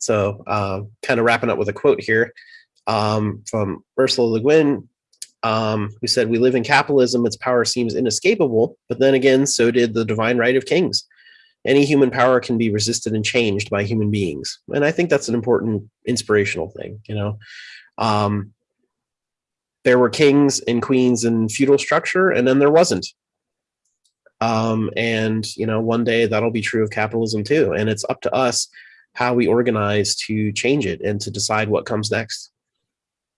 So, uh, kind of wrapping up with a quote here um, from Ursula Le Guin, um, who said, We live in capitalism, its power seems inescapable, but then again, so did the divine right of kings. Any human power can be resisted and changed by human beings. And I think that's an important inspirational thing, you know. Um, there were kings and queens in feudal structure, and then there wasn't. Um, and, you know, one day that'll be true of capitalism too. And it's up to us how we organize to change it and to decide what comes next.